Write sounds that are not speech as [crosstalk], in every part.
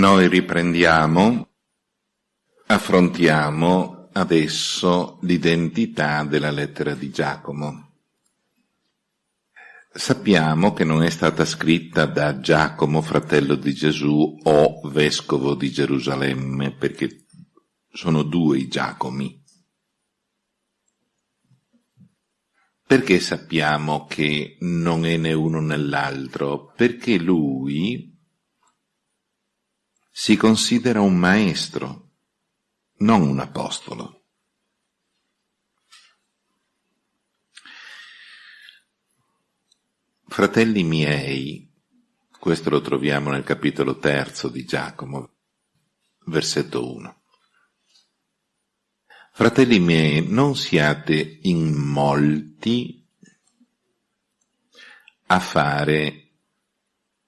Noi riprendiamo, affrontiamo adesso l'identità della lettera di Giacomo. Sappiamo che non è stata scritta da Giacomo, fratello di Gesù, o vescovo di Gerusalemme, perché sono due i Giacomi. Perché sappiamo che non è né uno né l'altro? Perché lui si considera un maestro, non un apostolo. Fratelli miei, questo lo troviamo nel capitolo terzo di Giacomo, versetto 1. Fratelli miei, non siate in molti a fare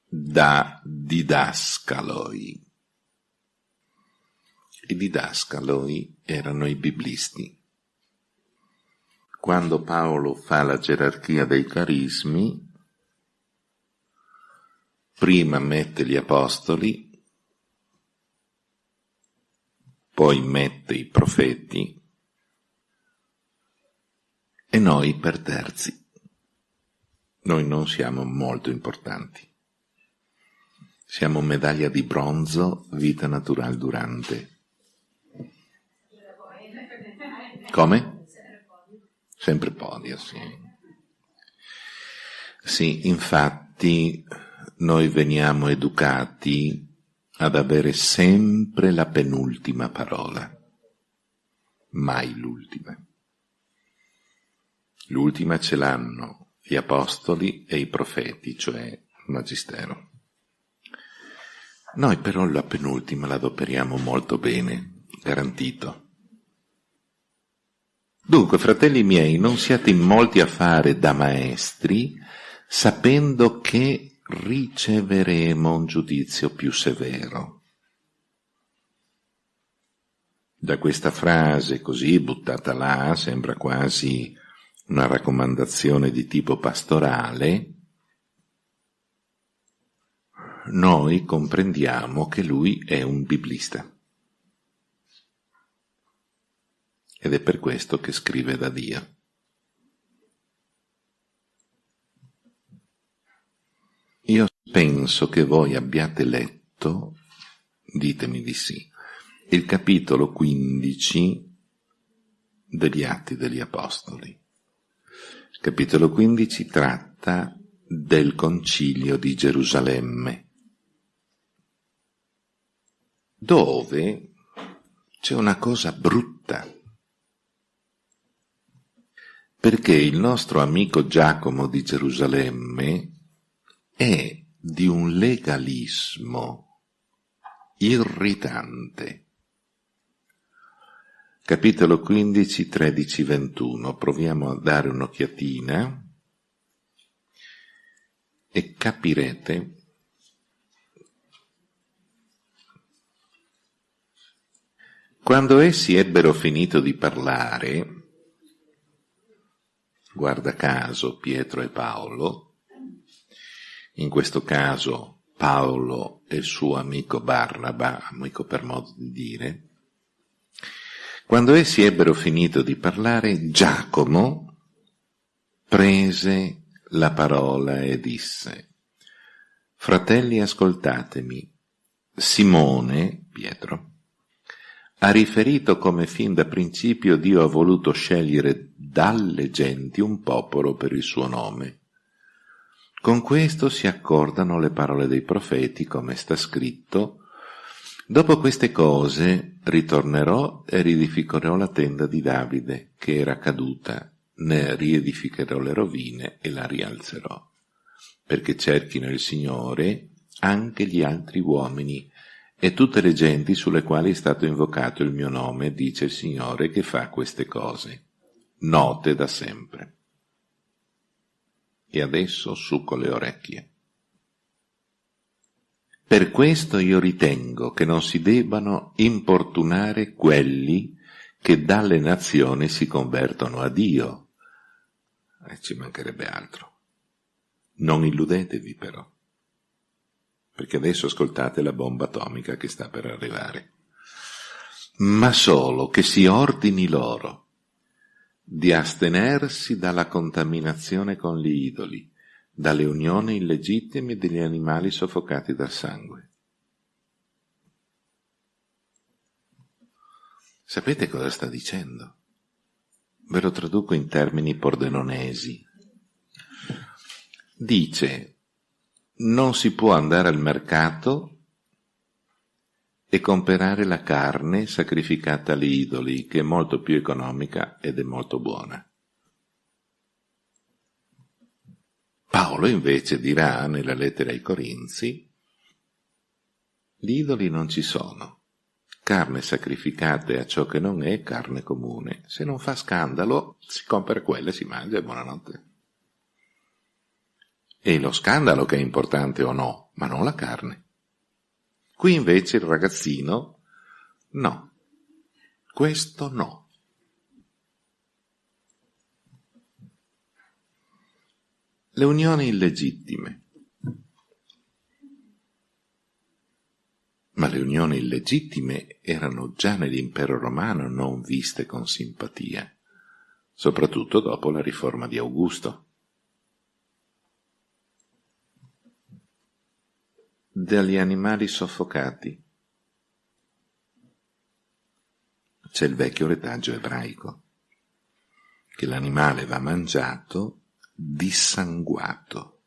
da didascaloi. I didascaloi erano i biblisti. Quando Paolo fa la gerarchia dei carismi, prima mette gli apostoli, poi mette i profeti e noi per terzi. Noi non siamo molto importanti. Siamo medaglia di bronzo, vita naturale durante. Come? Sempre podio, sì. Sì, infatti noi veniamo educati ad avere sempre la penultima parola, mai l'ultima. L'ultima ce l'hanno gli apostoli e i profeti, cioè il magistero. Noi però la penultima la adoperiamo molto bene, garantito. Dunque, fratelli miei, non siate in molti a fare da maestri, sapendo che riceveremo un giudizio più severo. Da questa frase così buttata là sembra quasi una raccomandazione di tipo pastorale, noi comprendiamo che lui è un biblista. Ed è per questo che scrive da Dio. Io penso che voi abbiate letto, ditemi di sì, il capitolo 15 degli Atti degli Apostoli. Il capitolo 15 tratta del concilio di Gerusalemme, dove c'è una cosa brutta, perché il nostro amico Giacomo di Gerusalemme è di un legalismo irritante. Capitolo 15, 13, 21. Proviamo a dare un'occhiatina e capirete Quando essi ebbero finito di parlare, guarda caso Pietro e Paolo, in questo caso Paolo e il suo amico Barnaba, amico per modo di dire, quando essi ebbero finito di parlare, Giacomo prese la parola e disse, Fratelli ascoltatemi, Simone, Pietro, ha riferito come fin da principio Dio ha voluto scegliere dalle genti un popolo per il suo nome. Con questo si accordano le parole dei profeti, come sta scritto, Dopo queste cose ritornerò e riedificherò la tenda di Davide, che era caduta, ne riedificherò le rovine e la rialzerò, perché cerchino il Signore anche gli altri uomini e tutte le genti sulle quali è stato invocato il mio nome, dice il Signore che fa queste cose, note da sempre e adesso succo le orecchie. Per questo io ritengo che non si debbano importunare quelli che dalle nazioni si convertono a Dio. E ci mancherebbe altro. Non illudetevi però. Perché adesso ascoltate la bomba atomica che sta per arrivare, ma solo che si ordini loro di astenersi dalla contaminazione con gli idoli, dalle unioni illegittime degli animali soffocati dal sangue. Sapete cosa sta dicendo? Ve lo traduco in termini pordenonesi. Dice, non si può andare al mercato e comprare la carne sacrificata agli idoli, che è molto più economica ed è molto buona. Paolo invece dirà nella lettera ai Corinzi, gli idoli non ci sono, carne sacrificata a ciò che non è carne comune, se non fa scandalo si compra quella e si mangia e buonanotte. È lo scandalo che è importante o no, ma non la carne. Qui invece il ragazzino, no, questo no. Le unioni illegittime. Ma le unioni illegittime erano già nell'impero romano non viste con simpatia, soprattutto dopo la riforma di Augusto. Dagli animali soffocati. C'è il vecchio retaggio ebraico, che l'animale va mangiato dissanguato.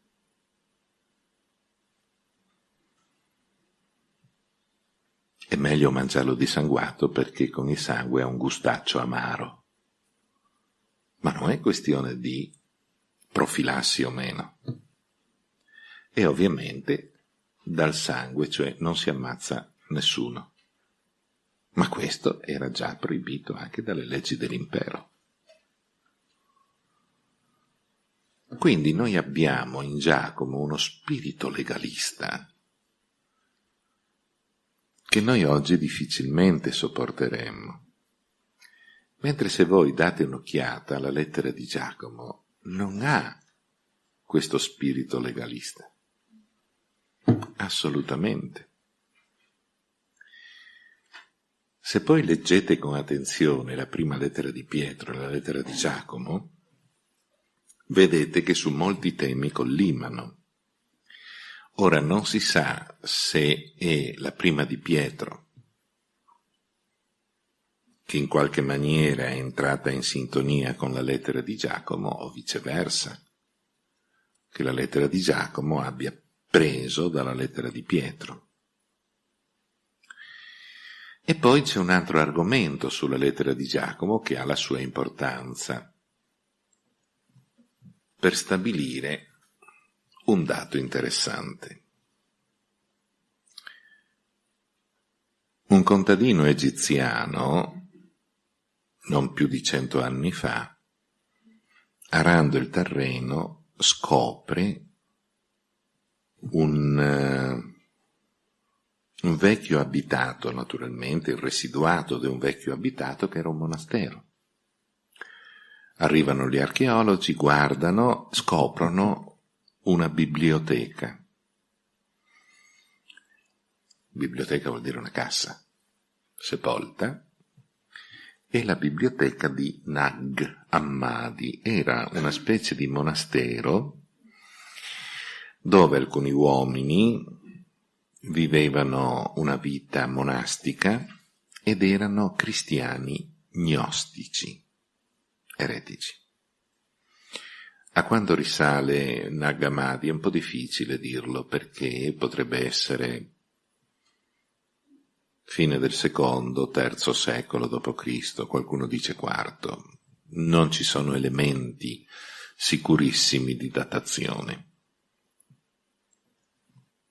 È meglio mangiarlo dissanguato perché con il sangue ha un gustaccio amaro. Ma non è questione di profilassi o meno. E ovviamente dal sangue, cioè non si ammazza nessuno. Ma questo era già proibito anche dalle leggi dell'impero. Quindi noi abbiamo in Giacomo uno spirito legalista che noi oggi difficilmente sopporteremmo. Mentre se voi date un'occhiata alla lettera di Giacomo, non ha questo spirito legalista. Assolutamente. Se poi leggete con attenzione la prima lettera di Pietro e la lettera di Giacomo, vedete che su molti temi collimano. Ora non si sa se è la prima di Pietro che in qualche maniera è entrata in sintonia con la lettera di Giacomo o viceversa, che la lettera di Giacomo abbia preso dalla lettera di Pietro. E poi c'è un altro argomento sulla lettera di Giacomo che ha la sua importanza per stabilire un dato interessante. Un contadino egiziano, non più di cento anni fa, arando il terreno, scopre un, uh, un vecchio abitato, naturalmente, il residuato di un vecchio abitato che era un monastero. Arrivano gli archeologi, guardano, scoprono una biblioteca. Biblioteca vuol dire una cassa, sepolta, e la biblioteca di Nag Hammadi era una specie di monastero dove alcuni uomini vivevano una vita monastica ed erano cristiani gnostici, eretici. A quando risale Nagamadi è un po' difficile dirlo perché potrebbe essere fine del secondo, terzo secolo d.C., qualcuno dice quarto. Non ci sono elementi sicurissimi di datazione.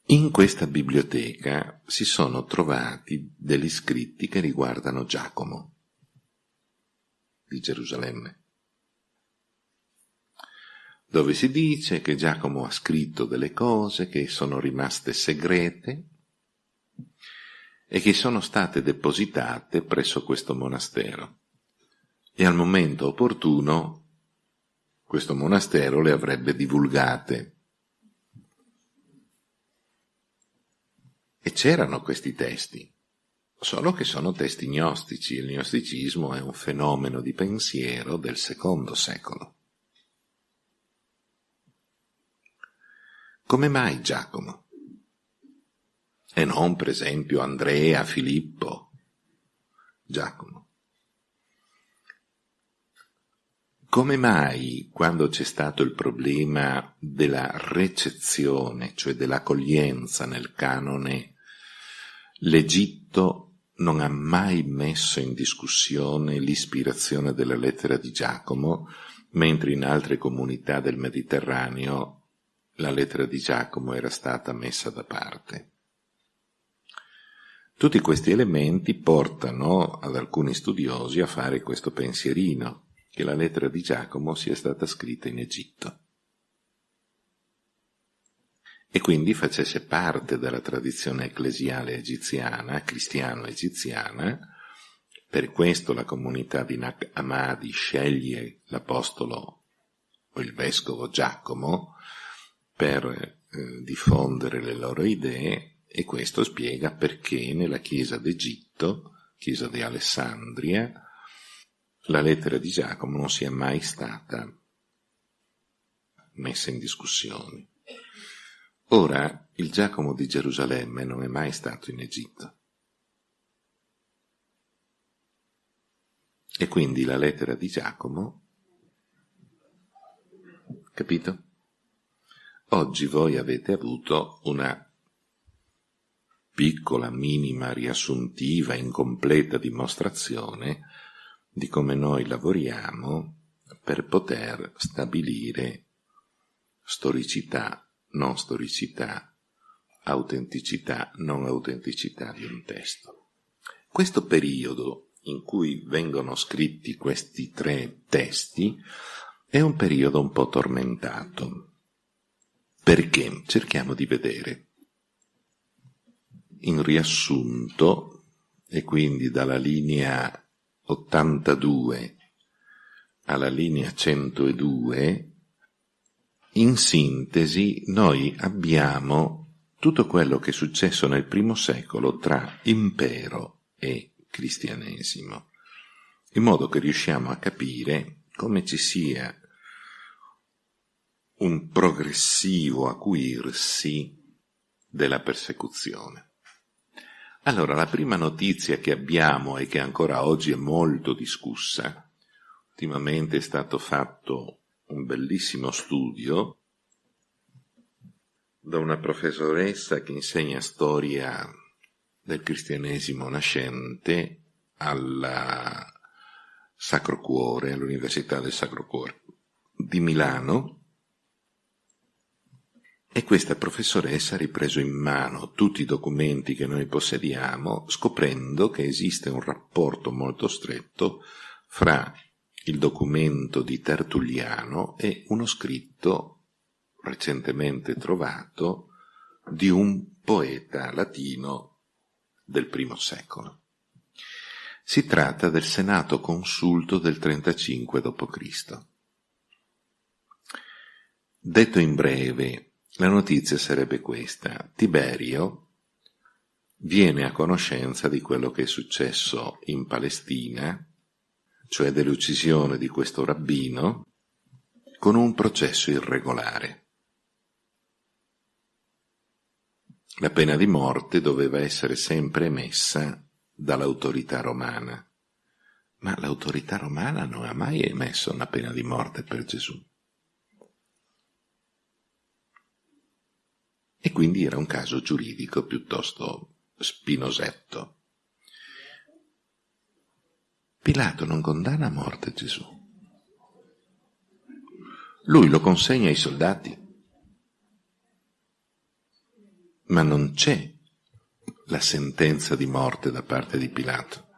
In questa biblioteca si sono trovati degli scritti che riguardano Giacomo di Gerusalemme, dove si dice che Giacomo ha scritto delle cose che sono rimaste segrete e che sono state depositate presso questo monastero. E al momento opportuno questo monastero le avrebbe divulgate E c'erano questi testi, solo che sono testi gnostici. Il gnosticismo è un fenomeno di pensiero del secondo secolo. Come mai Giacomo? E non, per esempio, Andrea, Filippo, Giacomo. Come mai, quando c'è stato il problema della recezione, cioè dell'accoglienza nel canone, l'Egitto non ha mai messo in discussione l'ispirazione della lettera di Giacomo, mentre in altre comunità del Mediterraneo la lettera di Giacomo era stata messa da parte. Tutti questi elementi portano ad alcuni studiosi a fare questo pensierino che la lettera di Giacomo sia stata scritta in Egitto e quindi facesse parte della tradizione ecclesiale egiziana, cristiano-egiziana, per questo la comunità di Nag Hammadi sceglie l'apostolo o il vescovo Giacomo per eh, diffondere le loro idee e questo spiega perché nella chiesa d'Egitto, chiesa di Alessandria, la lettera di Giacomo non sia mai stata messa in discussione. Ora, il Giacomo di Gerusalemme non è mai stato in Egitto. E quindi la lettera di Giacomo, capito? Oggi voi avete avuto una piccola, minima, riassuntiva, incompleta dimostrazione di come noi lavoriamo per poter stabilire storicità, non storicità, autenticità, non autenticità di un testo. Questo periodo in cui vengono scritti questi tre testi è un periodo un po' tormentato. Perché? Cerchiamo di vedere. In riassunto, e quindi dalla linea 82 alla linea 102, in sintesi noi abbiamo tutto quello che è successo nel primo secolo tra impero e cristianesimo, in modo che riusciamo a capire come ci sia un progressivo acuirsi della persecuzione. Allora, la prima notizia che abbiamo e che ancora oggi è molto discussa, ultimamente è stato fatto un bellissimo studio da una professoressa che insegna storia del cristianesimo nascente al Sacro Cuore, all'Università del Sacro Cuore di Milano, e questa professoressa ha ripreso in mano tutti i documenti che noi possediamo, scoprendo che esiste un rapporto molto stretto fra il documento di Tertulliano e uno scritto recentemente trovato di un poeta latino del primo secolo. Si tratta del Senato Consulto del 35 d.C. Detto in breve, la notizia sarebbe questa. Tiberio viene a conoscenza di quello che è successo in Palestina, cioè dell'uccisione di questo rabbino, con un processo irregolare. La pena di morte doveva essere sempre emessa dall'autorità romana, ma l'autorità romana non ha mai emesso una pena di morte per Gesù. E quindi era un caso giuridico piuttosto spinosetto. Pilato non condanna a morte Gesù. Lui lo consegna ai soldati. Ma non c'è la sentenza di morte da parte di Pilato.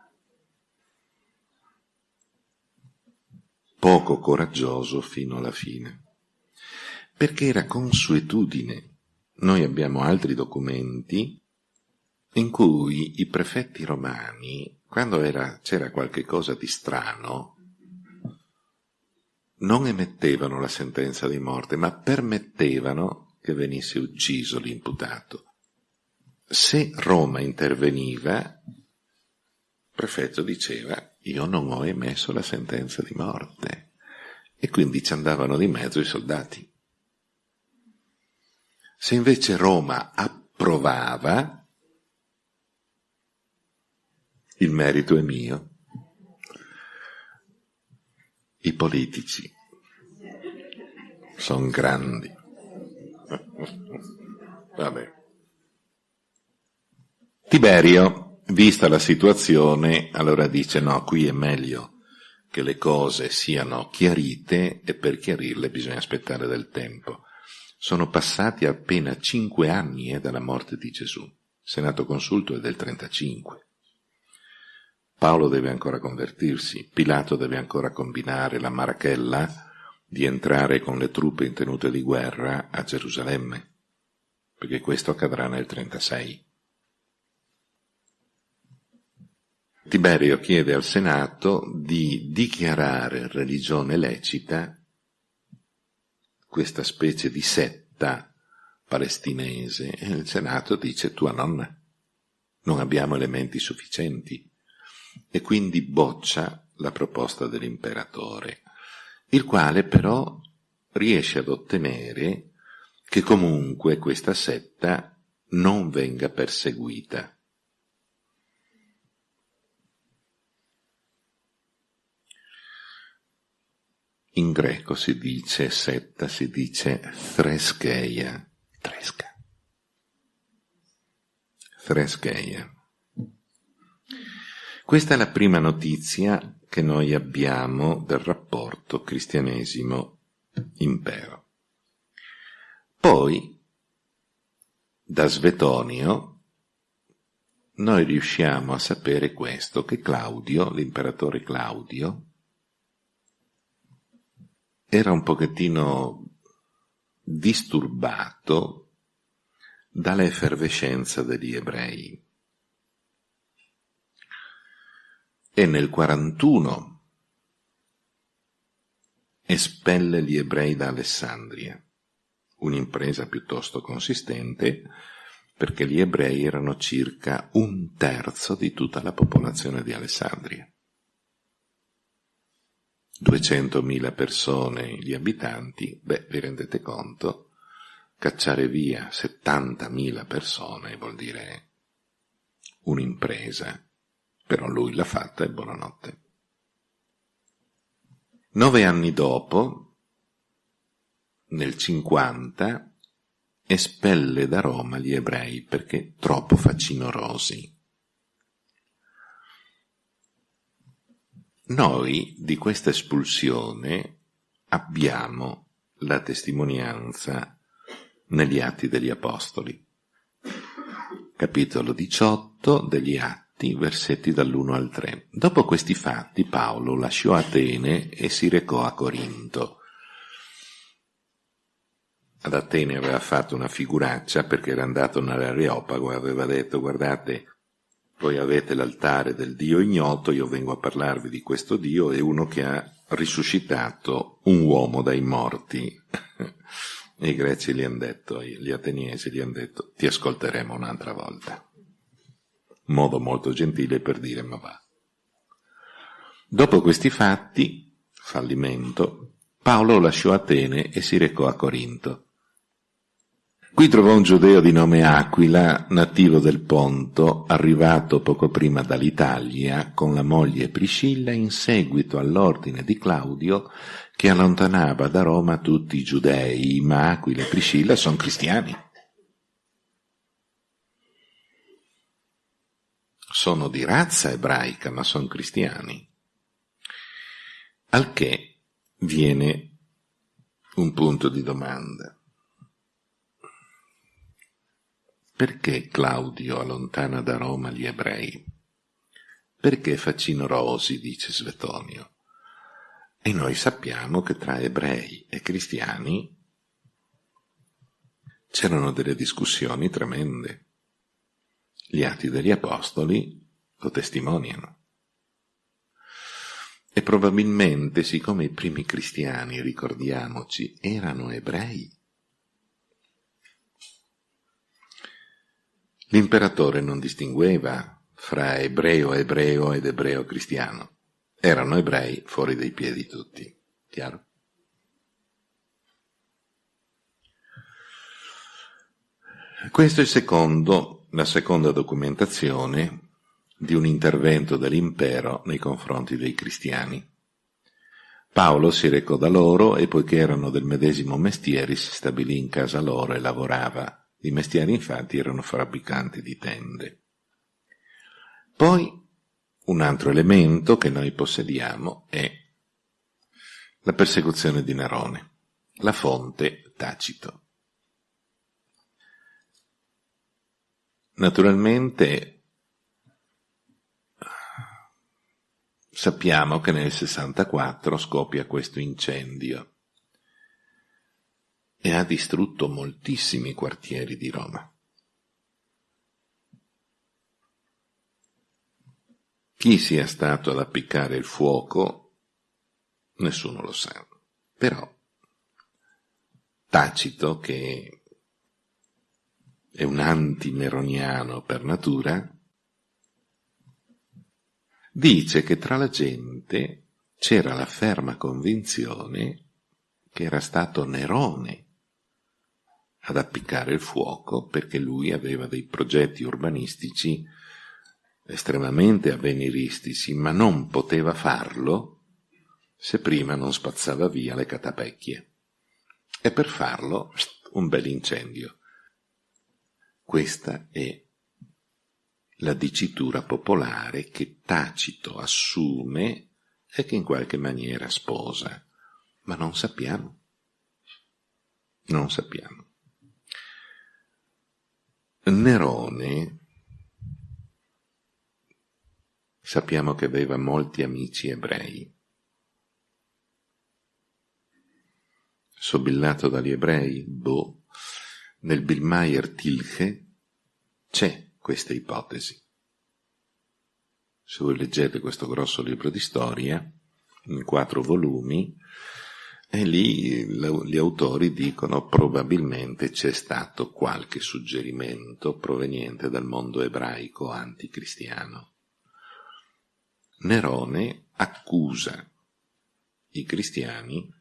Poco coraggioso fino alla fine, perché era consuetudine noi abbiamo altri documenti in cui i prefetti romani, quando era, c'era qualche cosa di strano, non emettevano la sentenza di morte, ma permettevano che venisse ucciso l'imputato. se Roma interveniva, il prefetto diceva io non ho emesso la sentenza di morte e quindi ci andavano di mezzo i soldati. Se invece Roma approvava, il merito è mio. I politici sono grandi. Vabbè. Tiberio, vista la situazione, allora dice no, qui è meglio che le cose siano chiarite e per chiarirle bisogna aspettare del tempo. Sono passati appena cinque anni eh, dalla morte di Gesù. Senato Consulto è del 35. Paolo deve ancora convertirsi, Pilato deve ancora combinare la marachella di entrare con le truppe in tenuta di guerra a Gerusalemme, perché questo accadrà nel 36. Tiberio chiede al Senato di dichiarare religione lecita questa specie di setta palestinese e il Senato dice tua nonna, non abbiamo elementi sufficienti e quindi boccia la proposta dell'imperatore, il quale però riesce ad ottenere che comunque questa setta non venga perseguita. In greco si dice setta, si dice threscheia, tresca. Threscheia. Questa è la prima notizia che noi abbiamo del rapporto cristianesimo-impero. Poi, da Svetonio, noi riusciamo a sapere questo, che Claudio, l'imperatore Claudio, era un pochettino disturbato dall'effervescenza degli ebrei. E nel 41 espelle gli ebrei da Alessandria, un'impresa piuttosto consistente perché gli ebrei erano circa un terzo di tutta la popolazione di Alessandria. 200.000 persone gli abitanti, beh, vi rendete conto? Cacciare via 70.000 persone vuol dire un'impresa, però lui l'ha fatta e buonanotte. Nove anni dopo, nel 50, espelle da Roma gli ebrei perché troppo facinorosi. Noi di questa espulsione abbiamo la testimonianza negli Atti degli Apostoli. Capitolo 18 degli Atti, versetti dall'1 al 3. Dopo questi fatti Paolo lasciò Atene e si recò a Corinto. Ad Atene aveva fatto una figuraccia perché era andato nell'Areopago e aveva detto guardate voi avete l'altare del Dio ignoto, io vengo a parlarvi di questo Dio, è uno che ha risuscitato un uomo dai morti. e [laughs] i greci gli hanno detto, gli ateniesi gli hanno detto, ti ascolteremo un'altra volta. Modo molto gentile per dire ma va. Dopo questi fatti, fallimento, Paolo lasciò Atene e si recò a Corinto. Qui trovò un giudeo di nome Aquila, nativo del Ponto, arrivato poco prima dall'Italia con la moglie Priscilla in seguito all'ordine di Claudio che allontanava da Roma tutti i giudei, ma Aquila e Priscilla sono cristiani. Sono di razza ebraica, ma sono cristiani. Al che viene un punto di domanda. Perché Claudio allontana da Roma gli ebrei? Perché facinorosi, dice Svetonio. E noi sappiamo che tra ebrei e cristiani c'erano delle discussioni tremende. Gli atti degli apostoli lo testimoniano. E probabilmente, siccome i primi cristiani, ricordiamoci, erano ebrei, L'imperatore non distingueva fra ebreo ebreo ed ebreo cristiano. Erano ebrei fuori dai piedi tutti. Chiaro? Questo è secondo, la seconda documentazione di un intervento dell'impero nei confronti dei cristiani. Paolo si recò da loro e poiché erano del medesimo mestiere si stabilì in casa loro e lavorava. I mestieri infatti erano fabbricanti di tende. Poi un altro elemento che noi possediamo è la persecuzione di Nerone, la fonte Tacito. Naturalmente sappiamo che nel 64 scoppia questo incendio e ha distrutto moltissimi quartieri di Roma. Chi sia stato ad appiccare il fuoco, nessuno lo sa. Però Tacito, che è un antimeroniano per natura, dice che tra la gente c'era la ferma convinzione che era stato Nerone ad appiccare il fuoco perché lui aveva dei progetti urbanistici estremamente avveniristici, ma non poteva farlo se prima non spazzava via le catapecchie. E per farlo un bel incendio. Questa è la dicitura popolare che Tacito assume e che in qualche maniera sposa, ma non sappiamo. Non sappiamo. Nerone sappiamo che aveva molti amici ebrei. Sobillato dagli ebrei? Boh. Nel Billmeier Tilche c'è questa ipotesi. Se voi leggete questo grosso libro di storia, in quattro volumi, e lì gli autori dicono probabilmente c'è stato qualche suggerimento proveniente dal mondo ebraico anticristiano. Nerone accusa i cristiani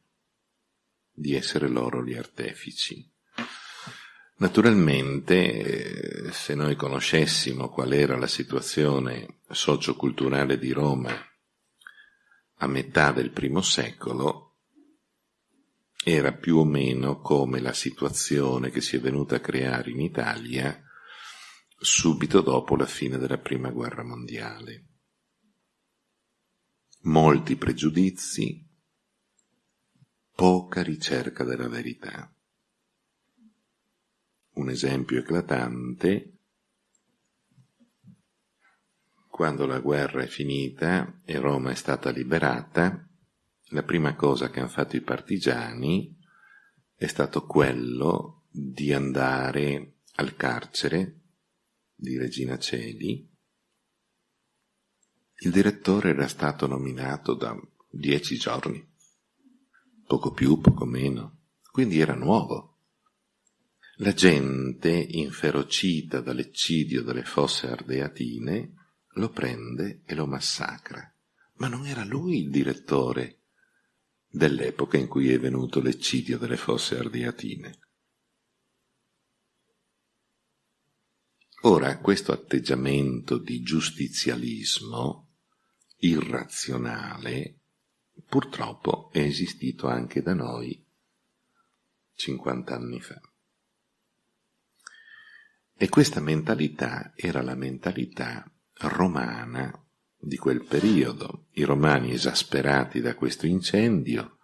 di essere loro gli artefici Naturalmente, se noi conoscessimo qual era la situazione socioculturale di Roma a metà del primo secolo, era più o meno come la situazione che si è venuta a creare in Italia subito dopo la fine della Prima Guerra Mondiale. Molti pregiudizi, poca ricerca della verità un esempio eclatante, quando la guerra è finita e Roma è stata liberata, la prima cosa che hanno fatto i partigiani è stato quello di andare al carcere di Regina Celi. Il direttore era stato nominato da dieci giorni, poco più, poco meno, quindi era nuovo. La gente, inferocita dall'eccidio delle fosse ardeatine, lo prende e lo massacra. Ma non era lui il direttore dell'epoca in cui è venuto l'eccidio delle fosse ardeatine. Ora, questo atteggiamento di giustizialismo irrazionale purtroppo è esistito anche da noi 50 anni fa. E questa mentalità era la mentalità romana di quel periodo. I romani, esasperati da questo incendio,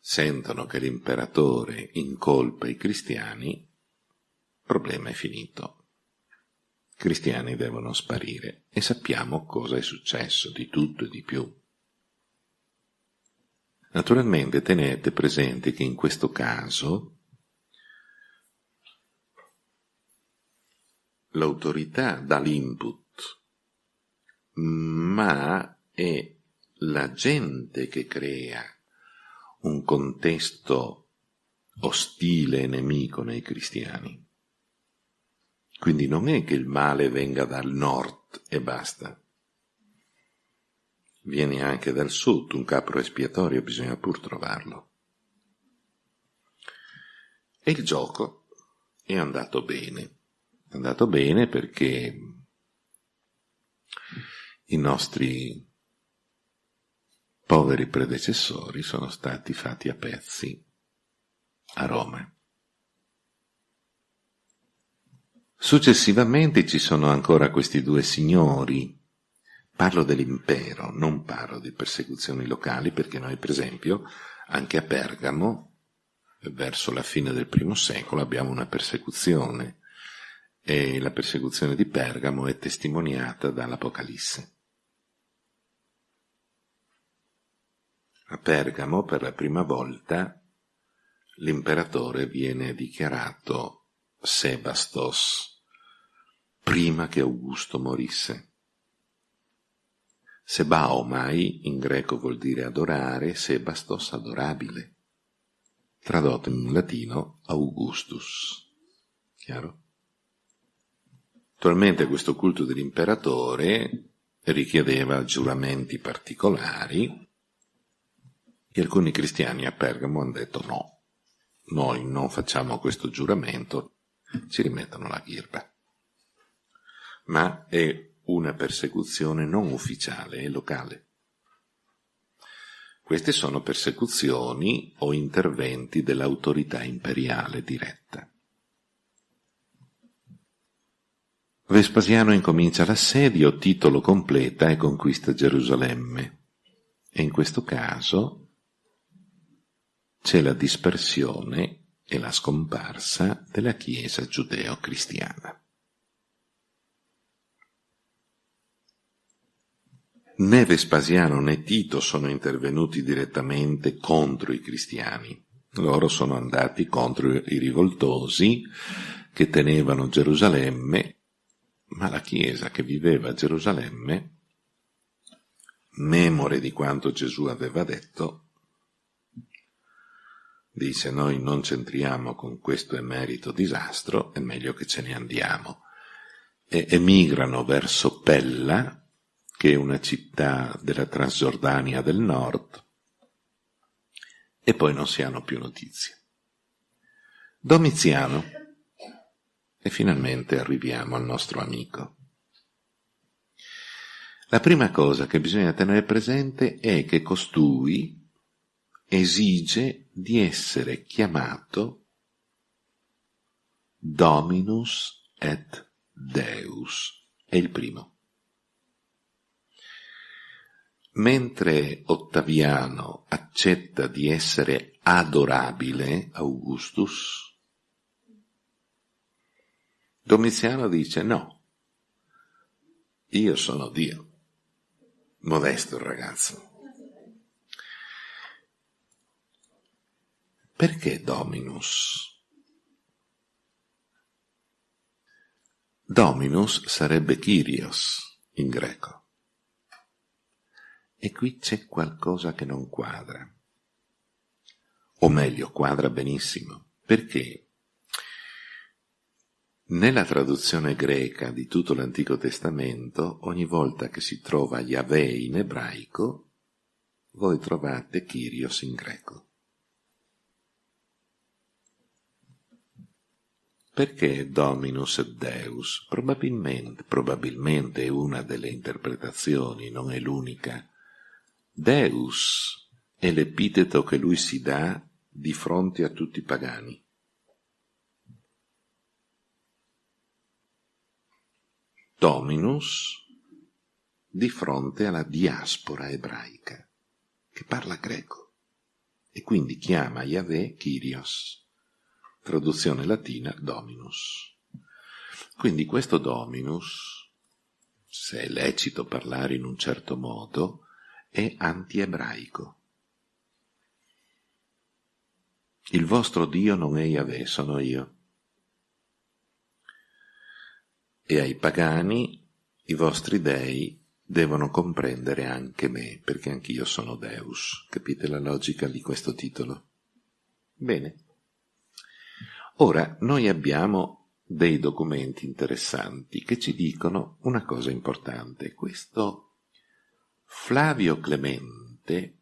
sentono che l'imperatore incolpa i cristiani, il problema è finito. I cristiani devono sparire e sappiamo cosa è successo, di tutto e di più. Naturalmente tenete presente che in questo caso l'autorità dà l'input, ma è la gente che crea un contesto ostile e nemico nei cristiani. Quindi non è che il male venga dal nord e basta. Viene anche dal sud, un capro espiatorio bisogna pur trovarlo. E il gioco è andato bene. È andato bene perché i nostri poveri predecessori sono stati fatti a pezzi a Roma. Successivamente ci sono ancora questi due signori. Parlo dell'impero, non parlo di persecuzioni locali, perché noi, per esempio, anche a Pergamo, verso la fine del primo secolo, abbiamo una persecuzione. E la persecuzione di Pergamo è testimoniata dall'Apocalisse. A Pergamo, per la prima volta, l'imperatore viene dichiarato Sebastos, prima che Augusto morisse. Sebaomai in greco vuol dire adorare, Sebastos adorabile. Tradotto in latino Augustus. Chiaro? Attualmente questo culto dell'imperatore richiedeva giuramenti particolari e alcuni cristiani a Pergamo hanno detto no, noi non facciamo questo giuramento, ci rimettono la ghirba. Ma è una persecuzione non ufficiale, è locale. Queste sono persecuzioni o interventi dell'autorità imperiale diretta. Vespasiano incomincia l'assedio, Titolo completa e conquista Gerusalemme. E in questo caso c'è la dispersione e la scomparsa della Chiesa giudeo-cristiana. Né Vespasiano né Tito sono intervenuti direttamente contro i cristiani, loro sono andati contro i rivoltosi che tenevano Gerusalemme, ma la Chiesa che viveva a Gerusalemme, memore di quanto Gesù aveva detto, dice noi non c'entriamo con questo emerito disastro, è meglio che ce ne andiamo. E emigrano verso Pella, che è una città della Transgiordania del nord, e poi non si hanno più notizie. Domiziano, e finalmente arriviamo al nostro amico. La prima cosa che bisogna tenere presente è che costui, esige di essere chiamato Dominus et Deus. È il primo. Mentre Ottaviano accetta di essere adorabile, Augustus, Domiziano dice no, io sono Dio. Modesto il ragazzo. Perché Dominus? Dominus sarebbe Kyrios in greco. E qui c'è qualcosa che non quadra. O meglio, quadra benissimo. Perché nella traduzione greca di tutto l'Antico Testamento, ogni volta che si trova Yahweh in ebraico, voi trovate Kyrios in greco. Perché Dominus et Deus? Probabilmente, probabilmente è una delle interpretazioni, non è l'unica. Deus è l'epiteto che lui si dà di fronte a tutti i pagani. Dominus di fronte alla diaspora ebraica, che parla greco, e quindi chiama Yahweh Kyrios traduzione latina dominus. Quindi questo dominus, se è lecito parlare in un certo modo, è antiebraico. Il vostro Dio non è Yahweh, sono io. E ai pagani i vostri dei devono comprendere anche me, perché anch'io sono Deus. Capite la logica di questo titolo? Bene. Ora, noi abbiamo dei documenti interessanti che ci dicono una cosa importante. Questo Flavio Clemente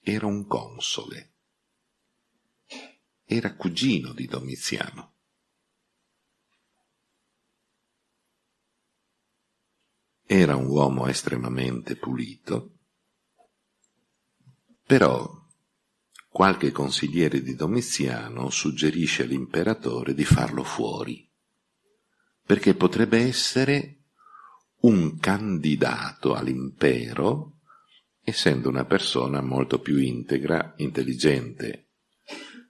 era un console, era cugino di Domiziano. Era un uomo estremamente pulito, però qualche consigliere di Domiziano suggerisce all'imperatore di farlo fuori perché potrebbe essere un candidato all'impero, essendo una persona molto più integra, intelligente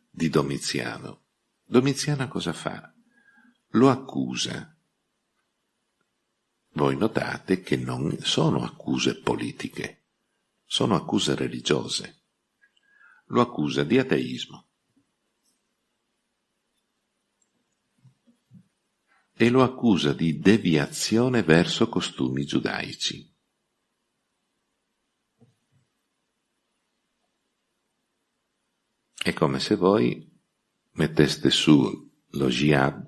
di Domiziano. Domiziano cosa fa? Lo accusa. Voi notate che non sono accuse politiche, sono accuse religiose. Lo accusa di ateismo. e lo accusa di deviazione verso costumi giudaici. È come se voi metteste su lo jihad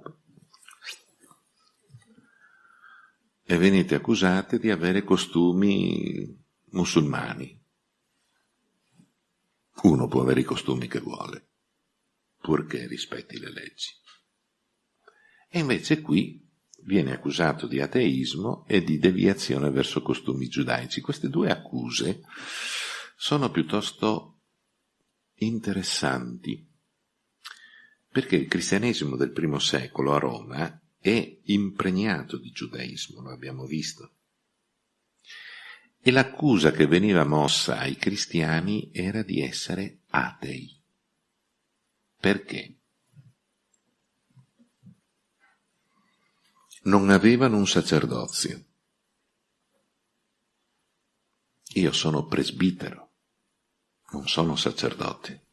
e venite accusate di avere costumi musulmani. Uno può avere i costumi che vuole, purché rispetti le leggi. E invece qui viene accusato di ateismo e di deviazione verso costumi giudaici. Queste due accuse sono piuttosto interessanti, perché il cristianesimo del primo secolo a Roma è impregnato di giudaismo, lo abbiamo visto. E l'accusa che veniva mossa ai cristiani era di essere atei. Perché? non avevano un sacerdozio. Io sono presbitero, non sono sacerdote.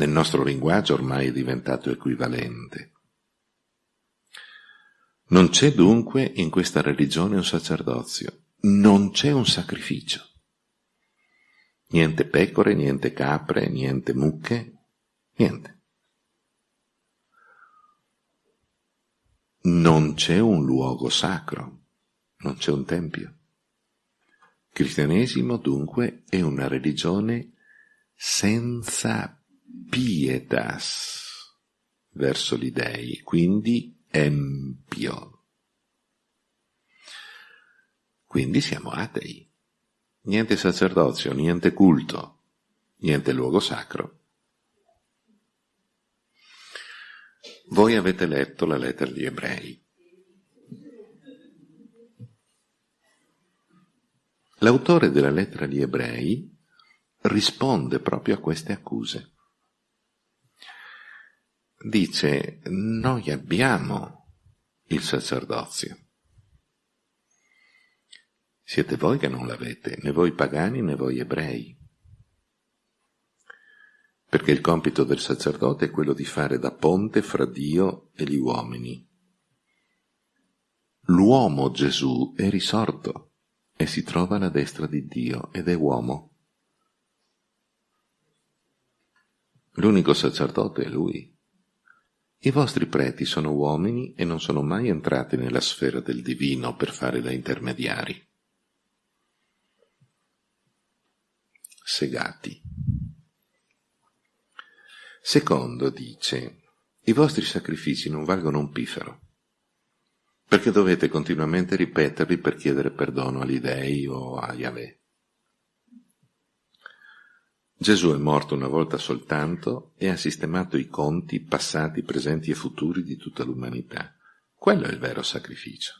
Nel nostro linguaggio ormai è diventato equivalente. Non c'è dunque in questa religione un sacerdozio, non c'è un sacrificio. Niente pecore, niente capre, niente mucche, niente. non c'è un luogo sacro, non c'è un tempio. Il cristianesimo dunque è una religione senza pietas verso gli dei, quindi empio. Quindi siamo atei. Niente sacerdozio, niente culto, niente luogo sacro. Voi avete letto la lettera di Ebrei. L'autore della lettera di Ebrei risponde proprio a queste accuse. Dice, noi abbiamo il sacerdozio. Siete voi che non l'avete, né voi pagani né voi ebrei perché il compito del sacerdote è quello di fare da ponte fra Dio e gli uomini. L'uomo Gesù è risorto e si trova alla destra di Dio ed è uomo. L'unico sacerdote è lui. I vostri preti sono uomini e non sono mai entrati nella sfera del divino per fare da intermediari. Segati. Secondo, dice, i vostri sacrifici non valgono un pifero, perché dovete continuamente ripeterli per chiedere perdono agli dei o a Yahweh. Gesù è morto una volta soltanto e ha sistemato i conti passati, presenti e futuri di tutta l'umanità. Quello è il vero sacrificio.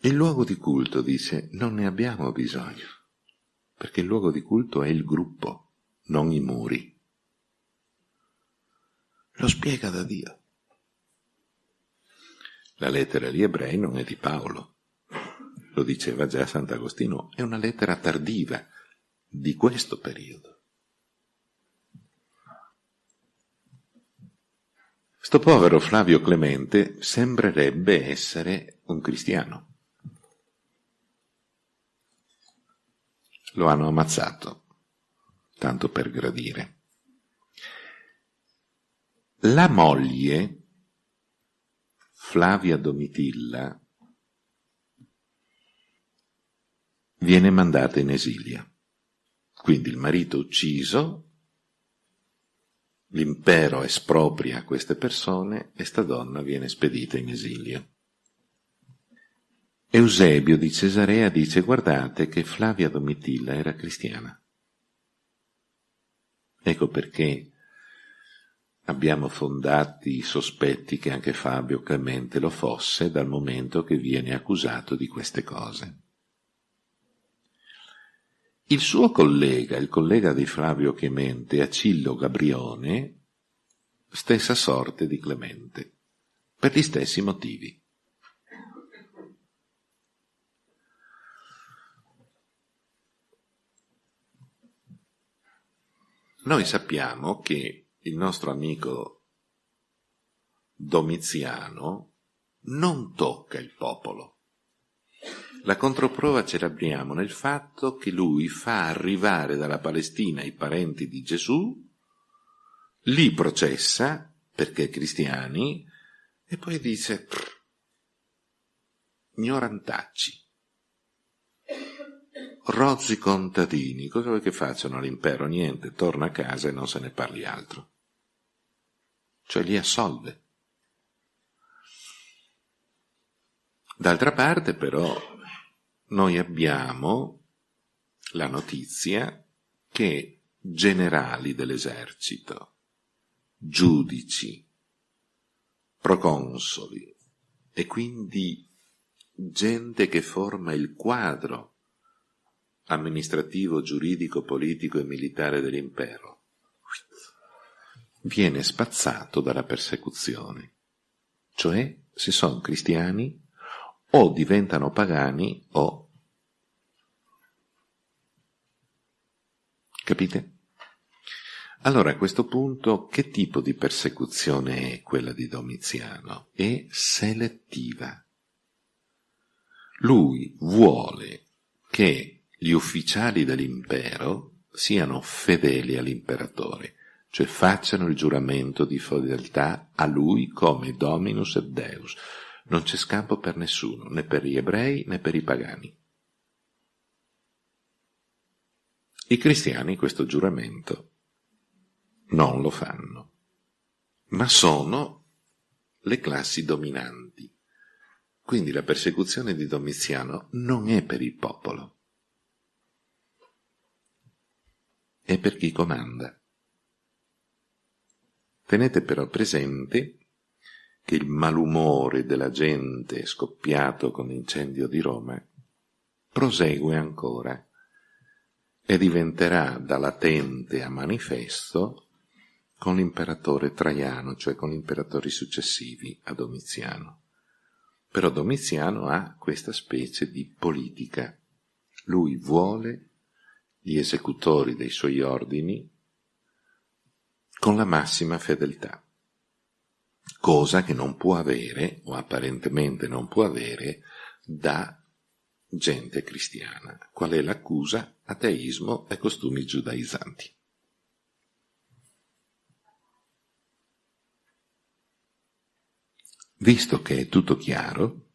Il luogo di culto, dice, non ne abbiamo bisogno perché il luogo di culto è il gruppo, non i muri. Lo spiega da Dio. La lettera agli ebrei non è di Paolo, lo diceva già Sant'Agostino, è una lettera tardiva di questo periodo. Sto povero Flavio Clemente sembrerebbe essere un cristiano. Lo hanno ammazzato, tanto per gradire. La moglie, Flavia Domitilla, viene mandata in esilio. Quindi il marito ucciso, l'impero espropria queste persone e sta donna viene spedita in esilio. Eusebio di Cesarea dice guardate che Flavia Domitilla era cristiana. Ecco perché abbiamo fondati i sospetti che anche Fabio Clemente lo fosse dal momento che viene accusato di queste cose. Il suo collega, il collega di Flavio Clemente, Acillo Gabrione, stessa sorte di Clemente, per gli stessi motivi. Noi sappiamo che il nostro amico Domiziano non tocca il popolo. La controprova ce l'abbiamo nel fatto che lui fa arrivare dalla Palestina i parenti di Gesù, li processa perché cristiani e poi dice ignorantacci, rozzi contadini, cosa vuoi che facciano all'impero? Niente, torna a casa e non se ne parli altro. Cioè li assolve. D'altra parte però noi abbiamo la notizia che generali dell'esercito, giudici, proconsoli e quindi gente che forma il quadro amministrativo, giuridico, politico e militare dell'impero viene spazzato dalla persecuzione, cioè se sono cristiani o diventano pagani o... Capite? Allora a questo punto che tipo di persecuzione è quella di Domiziano? È selettiva. Lui vuole che gli ufficiali dell'impero siano fedeli all'imperatore, cioè facciano il giuramento di fedeltà a lui come Dominus et Deus, non c'è scampo per nessuno, né per gli ebrei né per i pagani. I cristiani questo giuramento non lo fanno, ma sono le classi dominanti. Quindi la persecuzione di Domiziano non è per il popolo, è per chi comanda. Tenete però presente che il malumore della gente scoppiato con l'incendio di Roma prosegue ancora e diventerà da latente a manifesto con l'imperatore Traiano, cioè con gli imperatori successivi a Domiziano. Però Domiziano ha questa specie di politica. Lui vuole gli esecutori dei suoi ordini con la massima fedeltà cosa che non può avere, o apparentemente non può avere, da gente cristiana. Qual è l'accusa? Ateismo e costumi giudaizzanti. Visto che è tutto chiaro,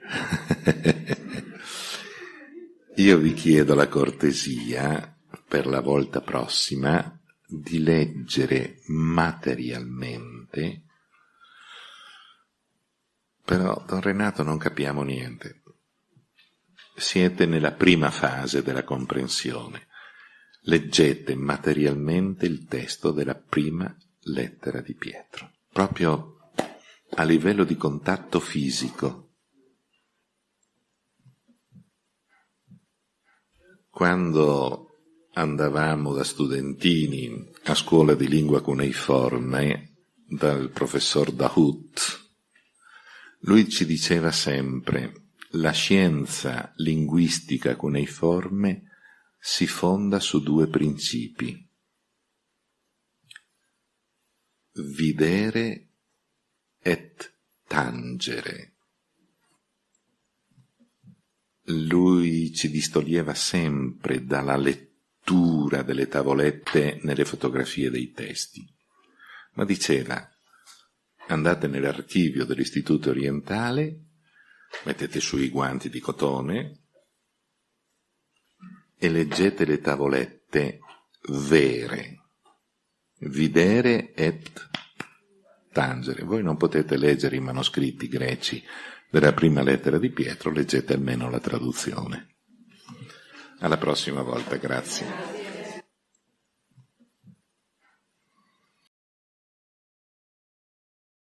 [laughs] io vi chiedo la cortesia per la volta prossima di leggere materialmente, però, don Renato, non capiamo niente. Siete nella prima fase della comprensione. Leggete materialmente il testo della prima lettera di Pietro, proprio a livello di contatto fisico. Quando andavamo da studentini a scuola di lingua cuneiforme dal professor Dahut. Lui ci diceva sempre la scienza linguistica cuneiforme si fonda su due principi. Videre et tangere. Lui ci distoglieva sempre dalla lettura lettura delle tavolette nelle fotografie dei testi, ma diceva andate nell'archivio dell'Istituto Orientale, mettete su i guanti di cotone e leggete le tavolette vere, videre et tangere. Voi non potete leggere i manoscritti greci della prima lettera di Pietro, leggete almeno la traduzione. Alla prossima volta, grazie.